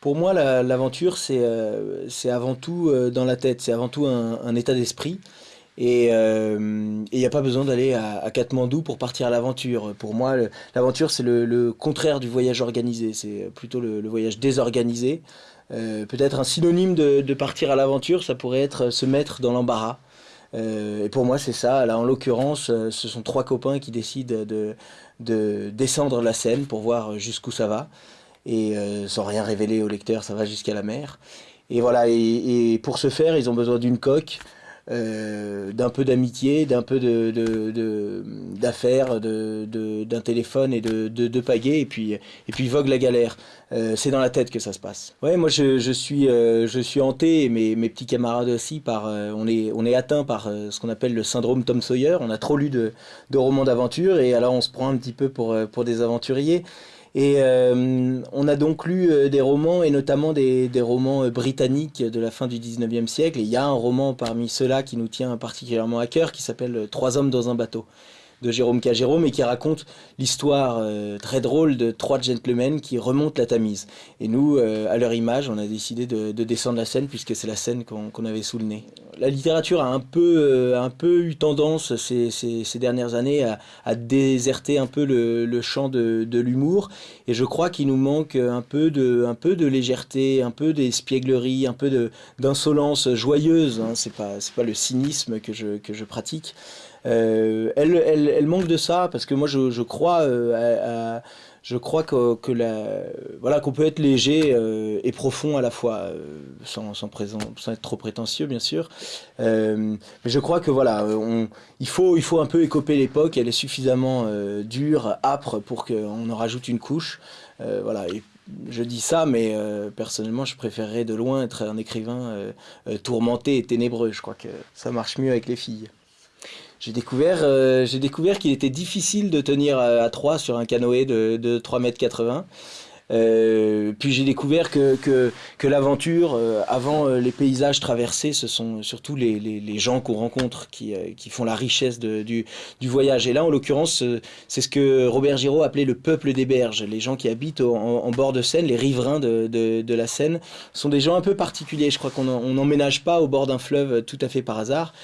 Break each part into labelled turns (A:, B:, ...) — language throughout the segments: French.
A: Pour moi, l'aventure, euh, c'est avant tout euh, dans la tête, c'est avant tout un, état d'esprit. Et il n'y a pas besoin d'aller à, à, Katmandou pour partir à l'aventure. Pour moi, l'aventure, c'est le, contraire du voyage organisé. C'est plutôt le, voyage désorganisé. Peut-être un synonyme de, partir à l'aventure, ça pourrait être se mettre dans l'embarras. et pour moi, c'est ça. Là, en l'occurrence, ce sont trois copains qui décident de, de descendre la scène pour voir jusqu'où ça va et euh, sans rien révéler au lecteur, ça va jusqu'à la mer. Et voilà, et, pour ce faire, ils ont besoin d'une coque, euh, d'un peu d'amitié, d'un peu d'affaires, de, de, d'un téléphone et de, de, pagaie, et puis, et puis vogue la galère. Euh, c'est dans la tête que ça se passe. Ouais, moi je, je suis, je suis hanté, et mes, mes petits camarades aussi, par, on, est, on est atteint par ce qu'on appelle le syndrome Tom Sawyer. On a trop lu de, de romans d'aventure, et alors on se prend un petit peu pour, pour des aventuriers. Et euh, on a donc lu euh, des romans, et notamment des, des romans euh, britanniques de la fin du 19e siècle. Et il y a un roman parmi ceux-là qui nous tient particulièrement à cœur, qui s'appelle Trois hommes dans un bateau de Jérôme K. Jérôme et qui raconte l'histoire très drôle de trois gentlemen qui remontent la Tamise. Et nous, à leur image, on a décidé de, descendre la scène puisque c'est la scène qu'on avait sous le nez. La littérature a un peu, euh, un peu eu tendance ces, dernières années à, déserter un peu le, champ de, l'humour et je crois qu'il nous manque un peu, de, un peu de légèreté, un peu d'espièglerie, un peu d'insolence joyeuse. Hein. C'est pas, pas le cynisme que je, que je pratique. Euh, elle, elle, elle, manque de ça parce que moi je, je crois euh, à, je crois que, que la, voilà qu'on peut être léger euh, et profond à la fois euh, sans, sans, être trop prétentieux bien sûr. Euh, mais je crois que voilà on, il faut il faut un peu écoper l'époque. Elle est suffisamment dure âpre pour qu'on en rajoute une couche. Voilà et je dis ça, mais personnellement, je préférerais de loin être un écrivain tourmenté et ténébreux. Je crois que ça marche mieux avec les filles j'ai découvert, euh, j'ai découvert qu'il était difficile de tenir à, 3 sur un canoë de, de 3 mètres 80. Euh, puis j'ai découvert que, que, que l'aventure, euh, avant euh, les paysages traversés, ce sont surtout les, les, les gens qu'on rencontre qui, euh, qui font la richesse de, du, du voyage. Et là, en l'occurrence, c'est ce que Robert Giraud appelait le peuple des berges. Les gens qui habitent en, en bord de Seine, les riverains de, de, de, la Seine, sont des gens un peu particuliers. Je crois qu'on n'emménage pas au bord d'un fleuve tout à fait par hasard.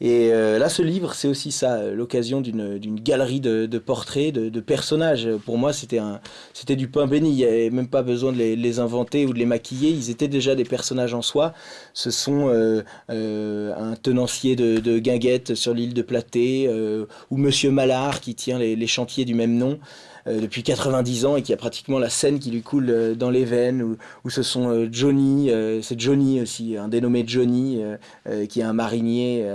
A: Et euh, là, ce livre, c'est aussi ça, l'occasion d'une galerie de, de portraits, de, personnages. Pour moi, c'était du pain béni. Il n'y avait même pas besoin de les, inventer ou de les maquiller. Ils étaient déjà des personnages en soi. Ce sont euh, euh, un tenancier de, de guinguettes sur l'île de Platé, euh, ou Monsieur Mallard qui tient les, chantiers du même nom. Euh, depuis 90 ans et qui a pratiquement la scène qui lui coule euh, dans les veines, ou, ce sont euh, Johnny, c'est Johnny aussi, un dénommé Johnny, qui est un marinier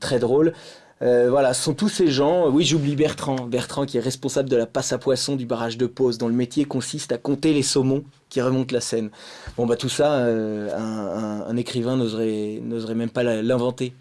A: très drôle. voilà, ce sont tous ces gens. Oui, j'oublie Bertrand. Bertrand qui est responsable de la passe à poisson du barrage de Pose, dont le métier consiste à compter les saumons qui remontent la Seine. Bon, bah tout ça, un, un écrivain n'oserait même pas l'inventer.